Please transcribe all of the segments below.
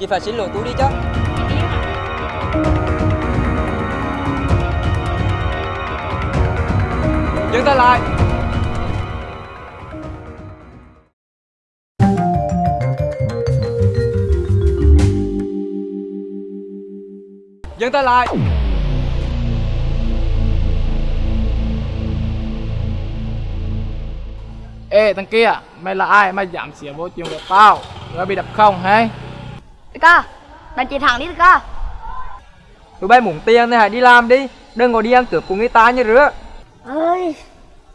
Chị phải xin lỗi tôi đi chứ Dừng tay lại Dừng tay lại Ê thằng kia, mày là ai mày dám xỉa vô chuyện của tao? Rồi bị đập không hay? Đại ca, đánh chị thẳng đi đại ca. Tụi bay muốn tiền thì hãy đi làm đi Đừng có đi ăn cướp của người ta như rứa Ơi,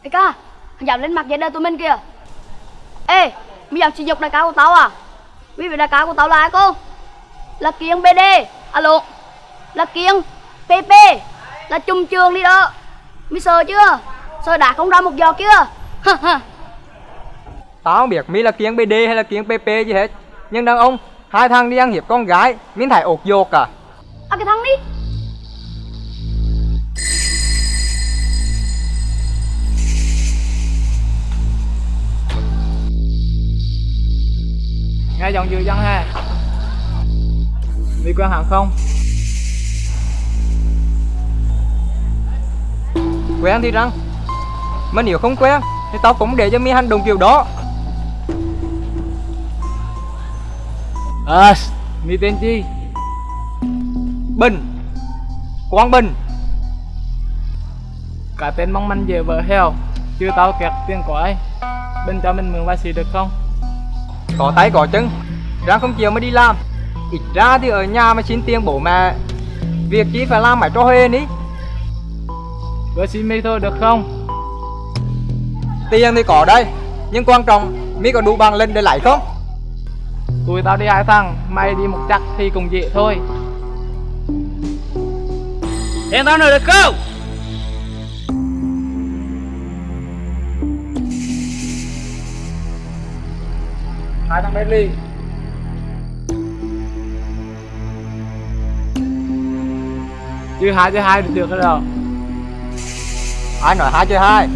đại ca, thằng dám lên mặt giấy đời tụi mình kìa. Ê, mày dám sử dụng đại ca của tao à? Vì vậy đại ca của tao là ai cô? Là Kiên BD, alo. Là Kiên PP, là chung trường đi đó. Mày sợ chưa? Sợ đã không ra một giọt chưa? Tao không biết mi là kiếng BD hay là kiếng PP gì hết Nhưng đàn ông Hai thằng đi ăn hiếp con gái Mình thấy ột dột à à cái thằng đi. Nghe giọng dữ dân ha Đi quen hàng không? Quen thì răng Mà nếu không quen Thì tao cũng để cho mi hành động kiểu đó À, mi tên chi? Bình. Quang Bình. Cả tên mong manh về vợ heo Chưa tao kẹt tiền của ai? Bên cho mình mượn vài xì được không? Có tay có chân. Răng không chịu mới đi làm. Ít ra thì ở nhà mà xin tiền bố mẹ. Việc chi phải làm mày cho huê ní. Vừa xin mi thôi được không? Tiền thì có đây Nhưng quan trọng Mi có đủ bằng lên để lấy không Tụi tao đi hai thằng Mày đi một chắc thì cùng dễ thôi. Tiền tao nợ được không? Hai thằng Bentley. Chứ hai chứ hai được rồi đâu Ai nói hai chơi hai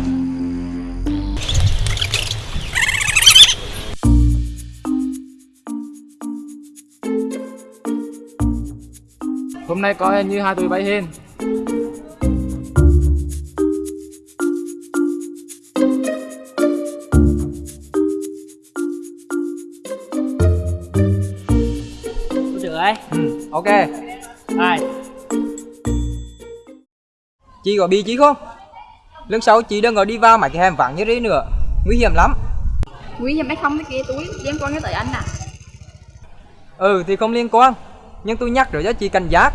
Hôm nay có như hai tụi bay hên Được đấy. ừ, Ok Ai? Chị có bị chí không Lần sau chị đừng có đi vào mấy cái hẻm vắng như thế nữa Nguy hiểm lắm Nguy hiểm hay không cái kia túi liên quan tới anh à? Ừ thì không liên quan nhưng tôi nhắc rồi cho chị cảnh giác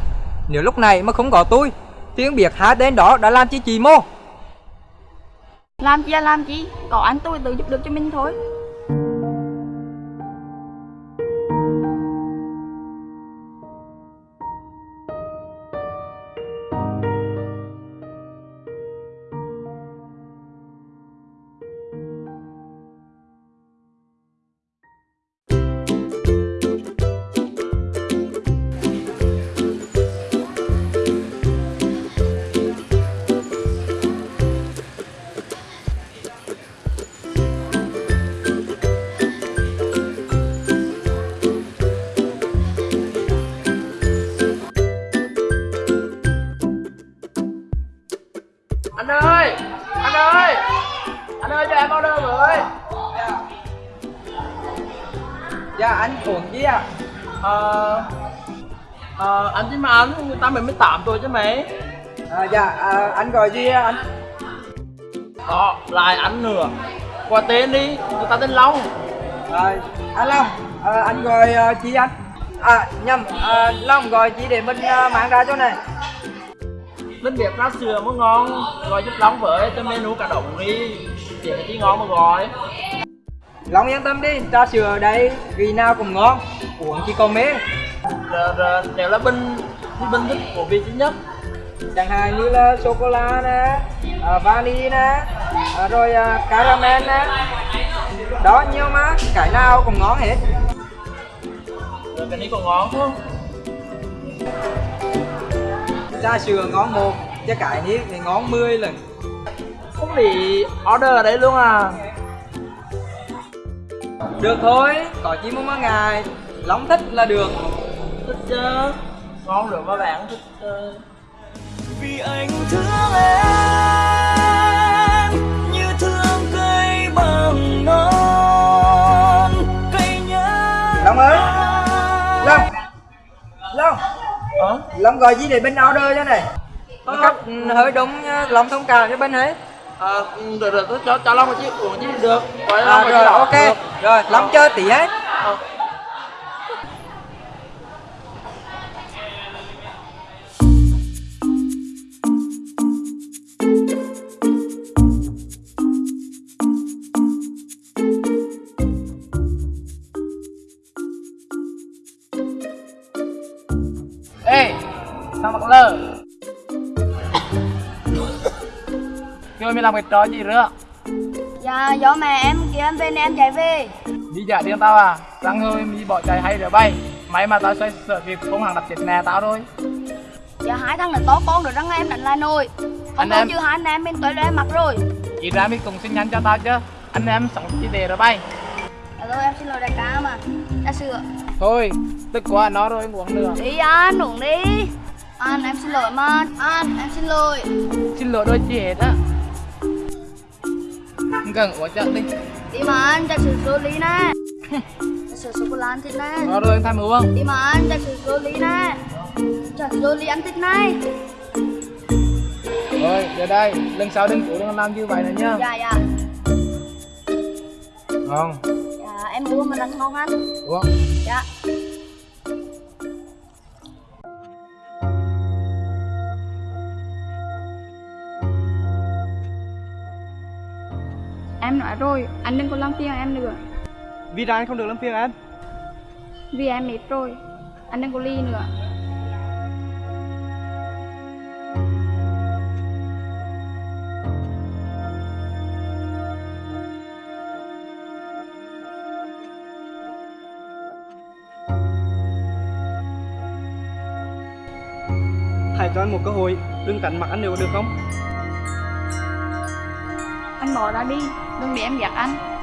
Nếu lúc này mà không có tôi, tiếng biệt hai tên đó đã làm chi chị mô Làm chi là làm chi? Có anh tôi tự giúp được cho mình thôi. Anh uống gì à Ờ... Ờ, anh chứ mà anh, người ta mình mới tạm tôi chứ mày. À, Dạ à, anh gọi gì à, anh? Đó, lại anh nữa. Qua tên đi, người ta tên Long. À, Anh Long à, anh gọi uh, chị anh. À nhầm à, Long gọi chị để mình uh, mang ra chỗ này. Linh việc ra sườn mới ngon. Gọi giúp Long với cho menu cả đồng đi. Cái chi ngon mà gọi Long yên tâm đi trà sữa ở đây vị nào cũng ngon Uống chỉ còn mê. Nếu là bình thì bình thích của vị chính nhất. Chẳng hạn như là sô cô la nè à, vani nè à, rồi à, caramel nè. Đó nhiều mà cái nào cũng ngon hết. Rồi cái này còn ngon không? trà sữa ngon một chứ cái นี้ thì ngon 10 lần. Không bị order ở đây luôn à được thôi có chỉ muốn ngày Long thích là được. Thích chứ. Ngon được mấy bạn thích chứ vì anh thương em như thương cây bằng non. Cây nhớ Long ơi. Long. Long. Ờ Long gọi gì để bên order cho này? Một cách ừ, hơi đúng ờ, Long thông cảm cho bên ấy à, được được tôi cho cho long một chiếc uống chứ được. Gọi à, long một rồi chiếc đỏ ok. được. rồi Long chơi tí ấy Ờ. ê thằng mặt lơ kêu mày làm cái trò gì nữa? Dạ do mẹ em kia em về nên em chạy về. Đi giả điên tao à? Răng hơi mi bỏ chạy hay để bay. May mà tao xoay sợ kịp không hàng đập chết nè tao thôi. Dạ hai thằng này to con rồi răng em đánh lại nồi. Không em. chứ hai anh em bên tới em mặt rồi. Ít ra mi cùng xin nhắn cho tao chứ. Anh em sống chỉ để rồi bay. Dạ thôi em xin lỗi đại ca mà. Đã sửa. Thôi tức quá nó rồi uống nữa Đi anh uống đi. Anh em xin lỗi mà. Anh em xin lỗi. Xin lỗi đôi chị hết á không uống chậm đi. Đi mà anh chạy sửa số lý nè. Chạy sửa sô cô la ăn thịt nè. Nó rồi anh thay uống Đi mà anh chạy sửa số lý nè. Chạy số lý ăn thịt này. Rồi giờ đây lần sau đừng cố đừng làm như vậy nữa nhá Dạ dạ. Ngon. Dạ em uống mà rất ngon anh uống Dạ nói rồi, anh đừng có làm phiền em nữa. Vì ra anh không được làm phiền em? Vì em mệt rồi Anh đừng có ly nữa. Hãy cho anh một cơ hội Đừng cắn mặt anh được được không anh bỏ ra đi, đừng để em ghét anh.